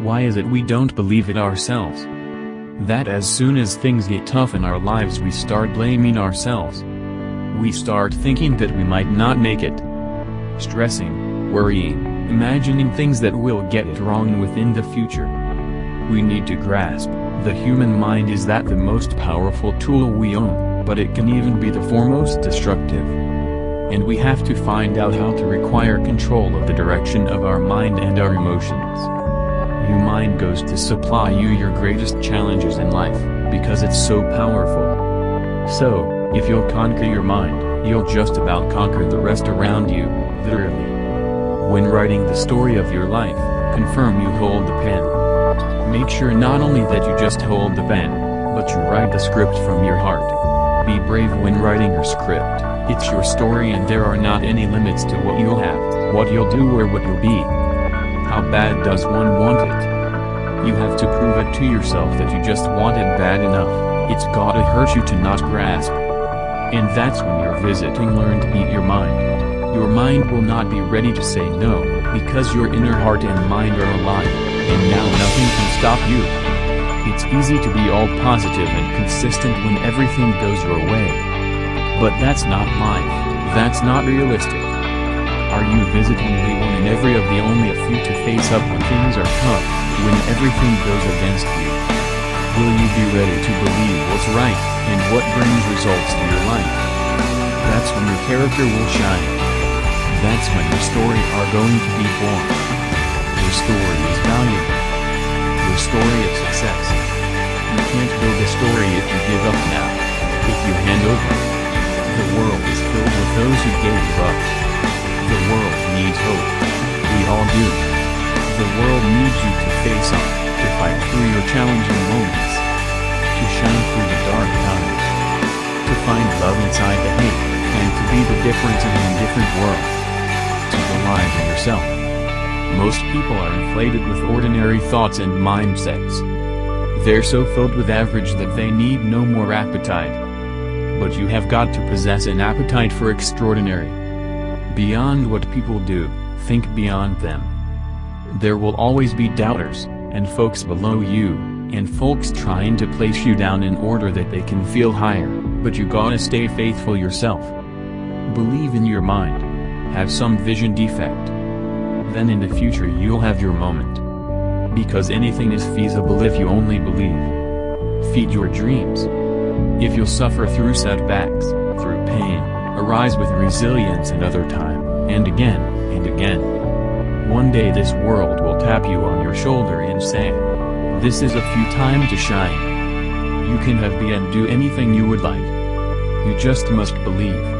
Why is it we don't believe it ourselves? That as soon as things get tough in our lives we start blaming ourselves. We start thinking that we might not make it. Stressing, worrying, imagining things that will get it wrong within the future. We need to grasp, the human mind is that the most powerful tool we own, but it can even be the foremost destructive. And we have to find out how to require control of the direction of our mind and our emotions. Your mind goes to supply you your greatest challenges in life, because it's so powerful. So, if you'll conquer your mind, you'll just about conquer the rest around you, literally. When writing the story of your life, confirm you hold the pen. Make sure not only that you just hold the pen, but you write the script from your heart. Be brave when writing your script, it's your story and there are not any limits to what you'll have, what you'll do or what you'll be. How bad does one want it? You have to prove it to yourself that you just want it bad enough, it's gotta hurt you to not grasp. And that's when you're visiting learn to beat your mind. Your mind will not be ready to say no, because your inner heart and mind are aligned, and now nothing can stop you. It's easy to be all positive and consistent when everything goes your way. But that's not life, that's not realistic. Are you visiting the one and every of the only a few to face up when things are tough, when everything goes against you? Will you be ready to believe what's right, and what brings results to your life? That's when your character will shine. That's when your story are going to be born. Your story is valuable. Your story of success. You can't build a story if you give up now. If you hand over. The world is filled with those who gave up. Do. The world needs you to face up, to fight through your challenging moments. To shine through the dark times. To find love inside the hate, and to be the difference in an indifferent world. To believe in yourself. Most people are inflated with ordinary thoughts and mindsets. They're so filled with average that they need no more appetite. But you have got to possess an appetite for extraordinary. Beyond what people do, think beyond them. There will always be doubters, and folks below you, and folks trying to place you down in order that they can feel higher, but you gotta stay faithful yourself. Believe in your mind. Have some vision defect. Then in the future you'll have your moment. Because anything is feasible if you only believe. Feed your dreams. If you'll suffer through setbacks, through pain, arise with resilience another time, and again, and again. One day this world will tap you on your shoulder and say, This is a few time to shine. You can have be and do anything you would like. You just must believe.